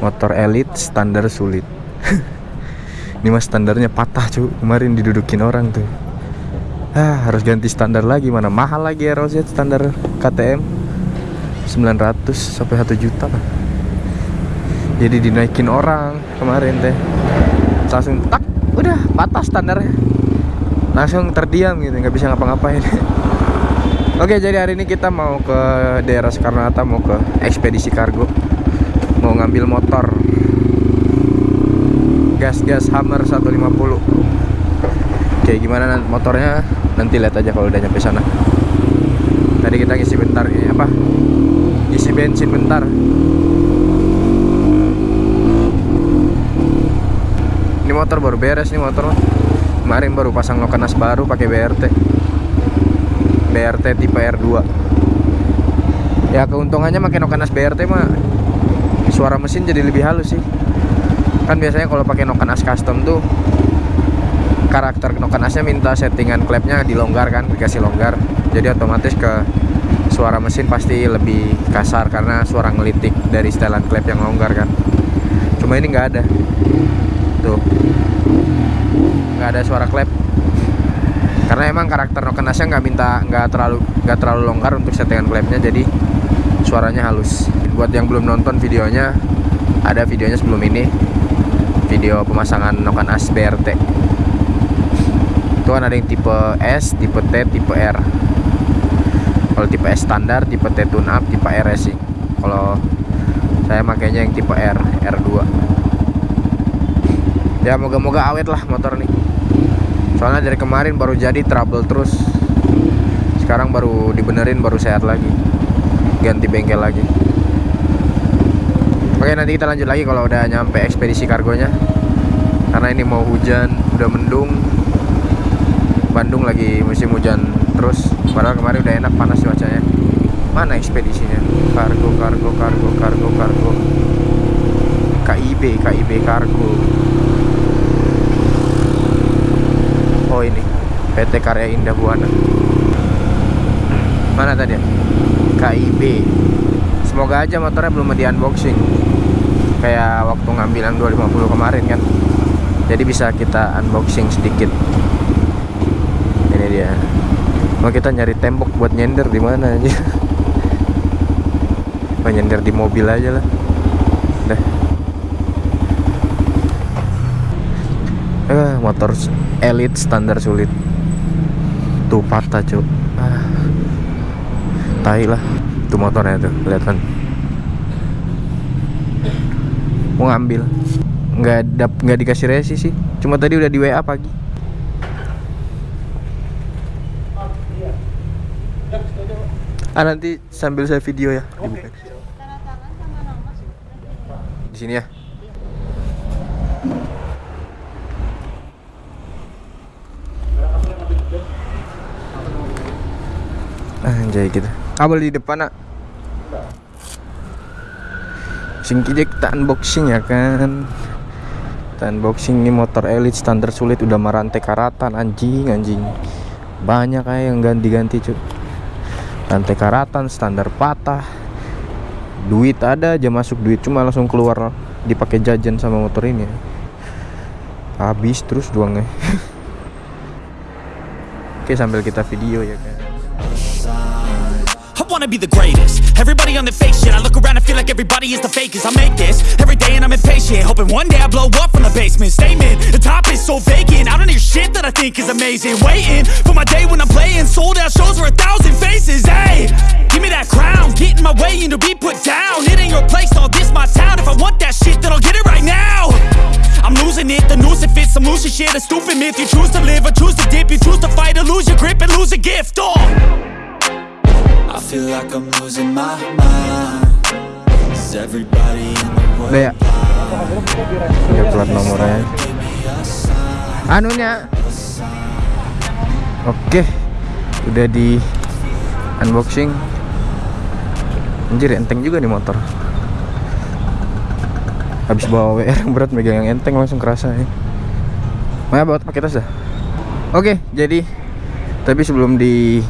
motor elit standar sulit. Ini mas standarnya patah cu. Kemarin didudukin orang tuh. Ah harus ganti standar lagi mana mahal lagi ya Rosette standar KTM 900 sampai 1 juta lah. Jadi dinaikin orang kemarin teh. Langsung tak udah patah standarnya. Langsung terdiam gitu nggak bisa ngapa-ngapain. Oke jadi hari ini kita mau ke daerah Soekarno Hatta mau ke ekspedisi kargo ngambil motor. Gas-gas Hammer 150 Oke gimana motornya? Nanti lihat aja kalau udah nyampe sana. Tadi kita ngisi bentar ini apa? Isi bensin bentar. Ini motor baru beres nih motor. Kemarin baru pasang lokanas baru pakai BRT BRT tipe R2 ya keuntungannya makin Nokanas BRT mah suara mesin jadi lebih halus sih. Kan biasanya kalau pakai Nokanas custom tuh karakter Nokanasnya minta settingan klepnya dilonggar kan dikasih longgar. Jadi otomatis ke suara mesin pasti lebih kasar karena suara ngelitik dari setelan klep yang longgar kan. Cuma ini nggak ada. Tuh. Nggak ada suara klep karena emang karakter Nokenasnya nggak minta nggak terlalu nggak terlalu longgar untuk settingan klepnya jadi suaranya halus. Buat yang belum nonton videonya ada videonya sebelum ini. Video pemasangan Nokan As BRT itu kan ada yang tipe S, tipe T, tipe R. Kalau tipe S standar, tipe T tune up, tipe R racing. Kalau saya makainya yang tipe R, R2 ya moga-moga awet lah motor nih. Soalnya dari kemarin baru jadi trouble terus. Sekarang baru dibenerin baru sehat lagi ganti bengkel lagi. Oke nanti kita lanjut lagi kalau udah nyampe ekspedisi kargonya. Karena ini mau hujan udah mendung. Bandung lagi musim hujan terus. Padahal kemarin udah enak panas cuacanya. Mana ekspedisinya? Kargo kargo kargo kargo kargo. KIB KIB kargo. Oh ini. PT Karya Indah Buana. Mana tadi? ya KIB semoga aja motornya belum di unboxing. Kayak waktu ngambil yang 250 kemarin kan? Jadi bisa kita unboxing sedikit. Ini dia. Mau kita nyari tembok buat nyender di mana aja mau nyender di mobil aja lah. Dah eh, motor elite standar sulit. Tuh patah ah. Tai lah. Tuh motornya tuh kelihatan mau ngambil. Nggak dap nggak dikasih resi sih. Cuma tadi udah di WA pagi. Ah nanti sambil saya video ya. Dibuka. Di sini ya. Anjay gitu kabel di depan nak. Sing kita unboxing ya kan? Kita unboxing ini motor elite standar sulit udah merantai karatan anjing anjing. Banyak kayak yang ganti-ganti cuy rantai karatan standar patah. Duit ada aja masuk duit cuma langsung keluar dipakai jajan sama motor ini. Habis terus doangnya oke sambil kita video ya kan wanna be the greatest. Everybody on the fake shit I look around and feel like everybody is the fakest. I make this every day and I'm impatient Hoping one day I blow up from the basement. Statement, the top is so vacant I don't hear shit that I think is amazing. Waiting for my day when I'm playing Sold out shows for a thousand faces. Hey, give me that crown Get in my way and to be put down. It ain't your place, all this my town. If I want that shit then I'll get it right now. I'm losing it, the noose it fits Some loose shit, a stupid myth You choose to live or choose to dip. You choose to fight or lose your grip and lose a gift Oh I feel like I'm losing my mind. Is everybody in the world udah ya ya plat nomornya. Anunya. Oke. Udah di unboxing. Anjir enteng juga nih motor. Habis bawa WR yang berat megang yang enteng langsung kerasa ya. Maya bawa pakai tas dah? Oke jadi tapi sebelum di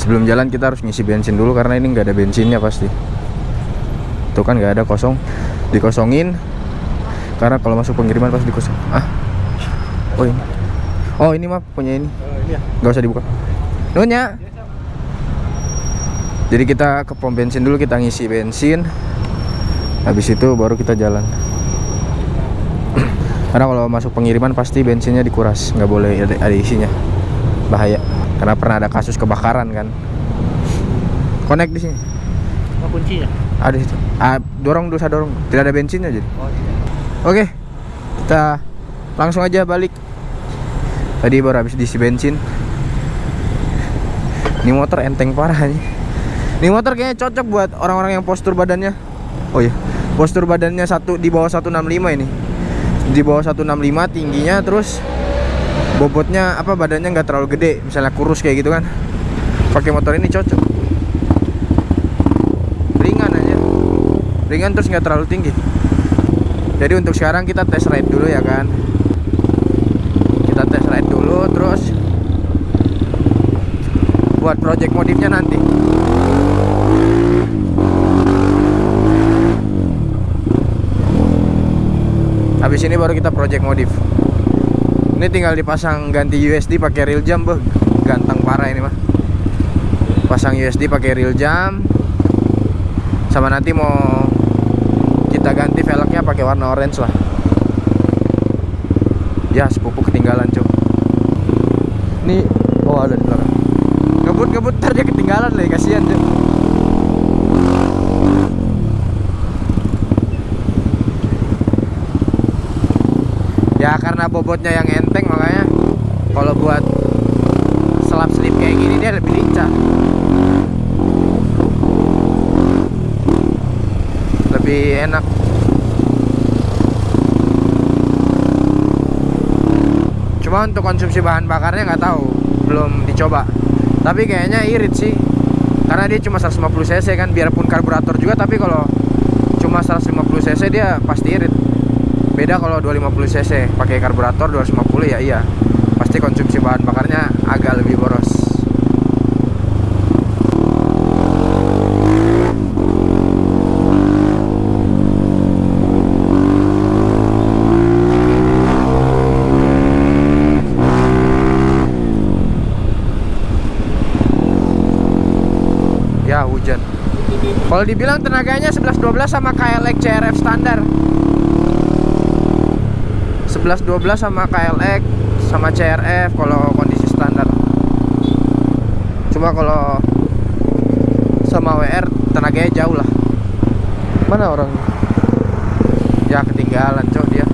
sebelum jalan kita harus ngisi bensin dulu karena ini nggak ada bensinnya pasti. Tuh kan nggak ada kosong. Dikosongin. Karena kalau masuk pengiriman pasti dikosong. Ah. Oh ini. Oh ini mah punya ini. Nggak usah dibuka. Nunya. Jadi kita ke pom bensin dulu kita ngisi bensin. Habis itu baru kita jalan. Karena kalau masuk pengiriman pasti bensinnya dikuras. Nggak boleh ada, ada isinya bahaya. Karena pernah ada kasus kebakaran kan. Connect di sini. Apa kuncinya? ada di situ. Ah, dorong dulu saya dorong. Tidak ada bensinnya jadi. Oh, iya. oke kita langsung aja balik. Tadi baru habis diisi bensin. Ini motor enteng parah nih ini motor kayaknya cocok buat orang-orang yang postur badannya. Oh iya. Postur badannya satu di bawah 165 ini. Di bawah 165 tingginya terus bobotnya apa badannya nggak terlalu gede misalnya kurus kayak gitu kan. Pakai motor ini cocok. Ringan aja. Ringan terus nggak terlalu tinggi. Jadi untuk sekarang kita tes ride dulu ya kan. Kita tes ride dulu terus buat project modifnya nanti. Habis ini baru kita project modif ini tinggal dipasang ganti USD pakai real jam beh. Ganteng parah ini mah pasang USD pakai real jam. Sama nanti mau kita ganti velgnya pakai warna orange lah. Ya sepupu ketinggalan cuy ini oh ada di belakang. Ngebut ngebut ntar dia ketinggalan lagi kasihan cuy ya karena bobotnya yang enteng makanya. Kalau buat selap selip kayak gini dia lebih lincah. Lebih enak. Cuma untuk konsumsi bahan bakarnya nggak tahu belum dicoba. Tapi kayaknya irit sih. Karena dia cuma 150 cc kan biarpun karburator juga tapi kalau cuma 150 cc dia pasti irit beda kalau 250 cc pakai karburator 250 ya iya. Pasti konsumsi bahan bakarnya agak lebih boros. Ya hujan. Kalau dibilang tenaganya 11-12 sama KLX CRF standar 11-12 sama KLX sama CRF kalau kondisi standar. Cuma kalau sama WR tenaganya jauh lah. Mana orang? Ya ketinggalan cok dia.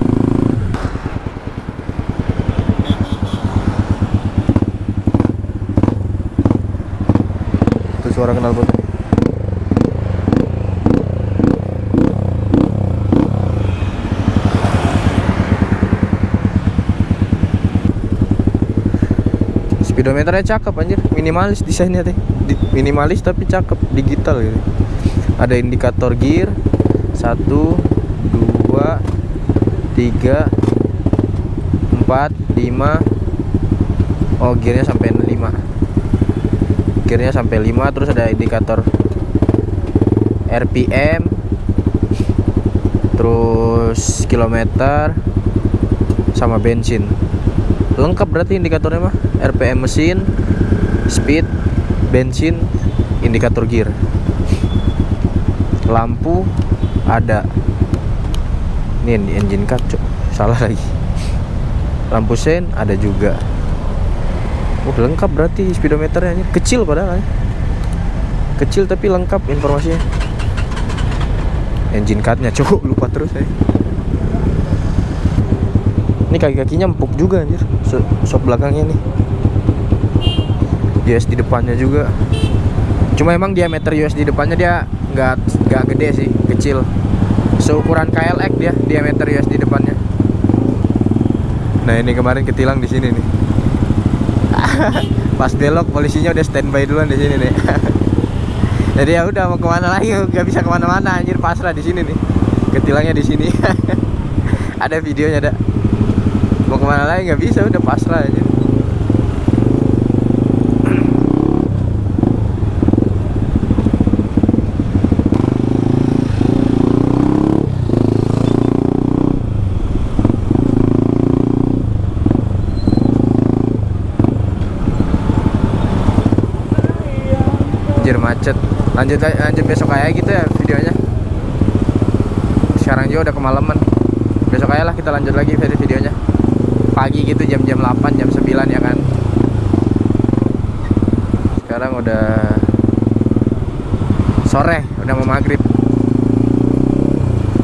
Itu suara kenal potnya speedometernya cakep anjir. Minimalis desainnya teh. Minimalis tapi cakep digital gitu. Ada indikator gear satu dua tiga empat lima. Oh gearnya sampai lima. Gearnya sampai 5 terus ada indikator RPM terus kilometer sama bensin lengkap berarti indikatornya mah. RPM mesin speed bensin indikator gear. Lampu ada. Ini yang di engine cut salah lagi. Lampu sen ada juga. Oh lengkap berarti speedometernya kecil padahal ya. kecil tapi lengkap informasinya. Engine cutnya cok. Lupa terus saya ini kaki-kakinya empuk juga anjir Sok belakangnya nih. US di depannya juga. Cuma emang diameter US di depannya dia nggak nggak gede sih Kecil. Seukuran KLX dia diameter US di depannya. Nah ini kemarin ketilang di sini nih. Pas belok polisinya udah standby duluan di sini nih. Jadi ya udah mau ke mana lagi? Nggak bisa ke mana-mana anjir pasrah di sini nih. Ketilangnya di sini. Ada videonya ada mau ke mana lagi? Nggak bisa udah pasrah aja. Macet. Lanjut lanjut besok aja gitu ya videonya. Sekarang juga udah kemalaman. Besok aja lah kita lanjut lagi video videonya pagi gitu jam-jam 8 jam 9 ya kan? Sekarang udah sore udah mau maghrib.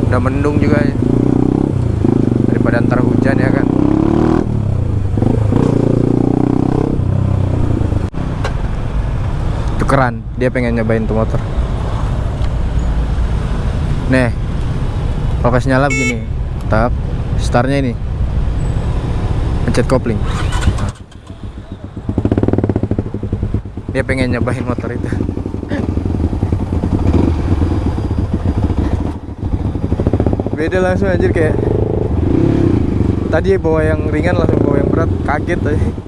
Udah mendung juga. Daripada ntar hujan ya kan? Tukeran dia pengen nyobain tuh motor. Nih kalau nyala begini tak startnya ini pencet kopling. Dia pengen nyobain motor itu. Beda langsung anjir kayak tadi bawa yang ringan langsung bawa yang berat. Kaget aja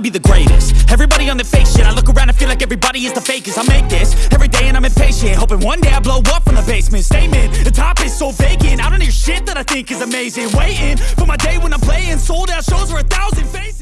wanna be the greatest. Everybody on the fake shit I look around and feel like everybody is the fakest. I make this every day and I'm impatient Hoping one day I blow up from the basement. Statement, the top is so vacant I don't hear shit that I think is amazing. Waiting for my day when I'm playing Sold out shows for a thousand faces